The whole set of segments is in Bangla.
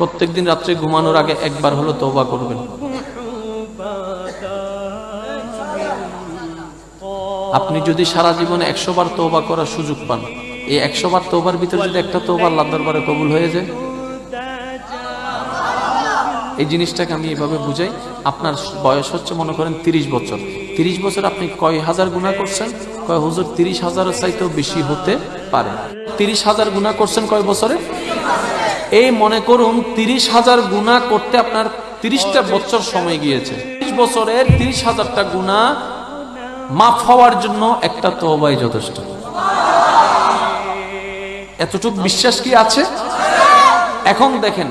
প্রত্যেকদিন রাত্রে ঘুমানোর আগে একবার হলো তওবা করবেন। আপনি যদি সারা জীবনে একশো বার তওবা করার সুযোগ পান, এই একশো বার তওবার ভিতরে যদি একটা তওবা আল্লাহ দরবারে কবুল হয়ে যায়, এই জিনিসটাকে আমি এভাবে বুঝাই, আপনার বয়স হচ্ছে মনে করেন তিরিশ বছর। তিরিশ বছর আপনি কয় হাজার গুণা করছেন? কয় হুজুর, তিরিশ হাজারের চাইতেও বেশি হতে পারে। তিরিশ হাজার গুণা করছেন কয় বছরে? এই মনে করুন তিরিশ হাজার গুণা করতে আপনার তিরিশটা বছর সময় গিয়েছে। তিরিশ বছরের তিরিশ হাজারটা গুণা মাফ হওয়ার জন্য একটা তবাই যথেষ্ট। এতটুকু বিশ্বাস কি আছে? এখন দেখেন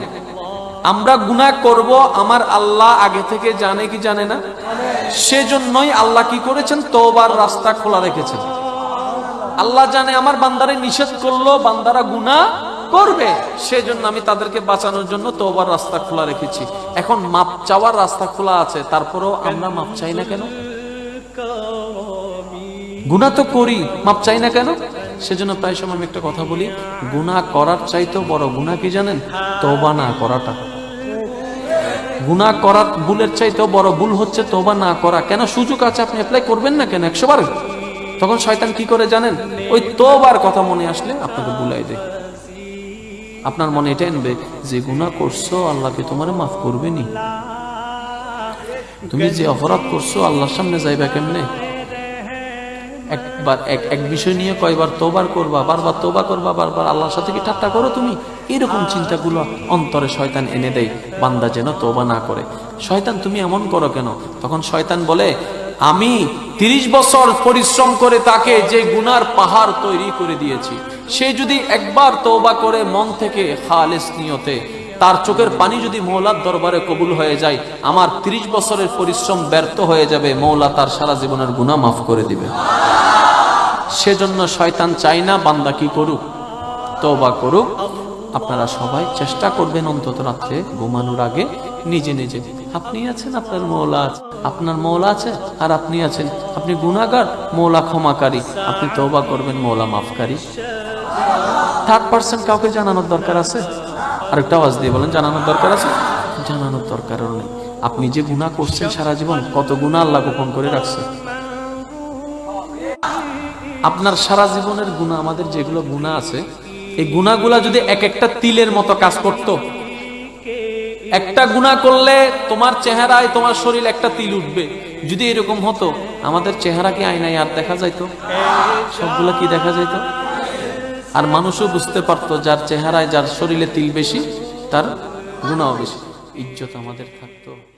আমরা গুনাহ করব আমার আল্লাহ আগে থেকে জানে কি জানে না? সেজন্যই আল্লাহ কি করেছেন? তোবার রাস্তা খোলা রেখেছেন। আল্লাহ জানে আমার বান্দারে নিষেধ করল বান্দারা গুনাহ করবে, সেজন্য আমি তাদেরকে বাঁচানোর জন্য তোবার রাস্তা খোলা রেখেছি। এখন মাপ চাওয়ার রাস্তা খোলা আছে, তারপরেও আমরা মাপ চাই না কেন? গুণা তো করি, মাপ চাই না কেন? সেজন্য প্রায় সময় আমি একটা কথা বলি গুণা করার চাইতেও বড় গুণা কি জানেন? তোবা না করাটা। গুণা করার ভুলের চাইতেও বড় ভুল হচ্ছে তোবা না করা। কেন সুযোগ আছে, আপনি অ্যাপ্লাই করবেন না কেন একশো বার? তখন শয়তান কি করে জানেন? ওই তোবার কথা মনে আসলে আপনাকে বুলাই দেয়। আপনার মনে এটা আনবে যে গুণা করছ, আল্লাহকে তোমার মাফ করবে নি তুমি যে অপরাধ করছ, আল্লাহর সামনে যাইবা কেমনে? একবার এক এক বিষয় নিয়ে কয়বার তোবার করবা, বারবার তোবা করবা, বারবার আল্লাহর সাথে কি ঠাট্টা করো তুমি? এরকম চিন্তাগুলো অন্তরে শয়তান এনে দেয়, বান্দা যেন তোবা না করে। শয়তান তুমি এমন করো কেন? তখন শয়তান বলে আমি তিরিশ বছর পরিশ্রম করে তাকে যে গুনার পাহাড় তৈরি করে দিয়েছি, সে যদি একবার তোবা করে মন থেকে খালেস নিয়তে, তার চোখের পানি যদি মৌলার দরবারে কবুল হয়ে যায়, আমার তিরিশ বছরের পরিশ্রম ব্যর্থ হয়ে যাবে, মৌলা তার সারা জীবনের গুণা মাফ করে দিবে। সেজন্য শয়তান চাই না বান্দা কি করুক তবা করুক। আপনারা সবাই চেষ্টা করবেন অন্তত রাত্রে ঘুমানোর আগে নিজে নিজে আপনি আছেন আপনার মৌলা আছে। আপনার মৌলা আছে আর আপনি আছেন। আপনি গুণাগার মৌলা ক্ষমাকারী। আপনি তবা করবেন, মৌলা মাফকারী। থার্ড পার্সন কাউকে জানানোর দরকার আছে? আরেকটা আওয়াজ দিয়ে বলেন, জানানোর দরকার আছে? জানানোর দরকারও নেই। আপনি যে গুণা করছেন সারা জীবন, কত গুণা আল্লাহ গোপন করে রাখছে। আপনার সারা জীবনের গুণা আমাদের যেগুলো গুণা আছে, এই গুণাগুলা যদি এক একটা তিলের মতো কাজ করত একটা গুণা করলে তোমার চেহারায়, তোমার শরীর একটা তিল উঠবে। যদি এরকম হতো, আমাদের চেহারা কি আয়নায় আর দেখা যাইত? সবগুলো কি দেখা যাইত? আর মানুষও বুঝতে পারতো, যার চেহারায়, যার শরীরে তিল বেশি, তার গুণাও বেশি। ইজ্জত আমাদের থাকতো।